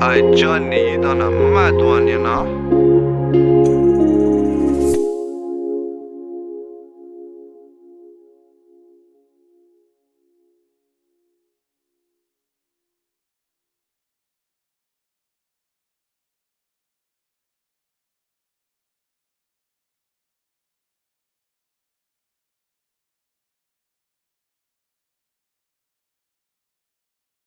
爱着你，到哪？爱多你哪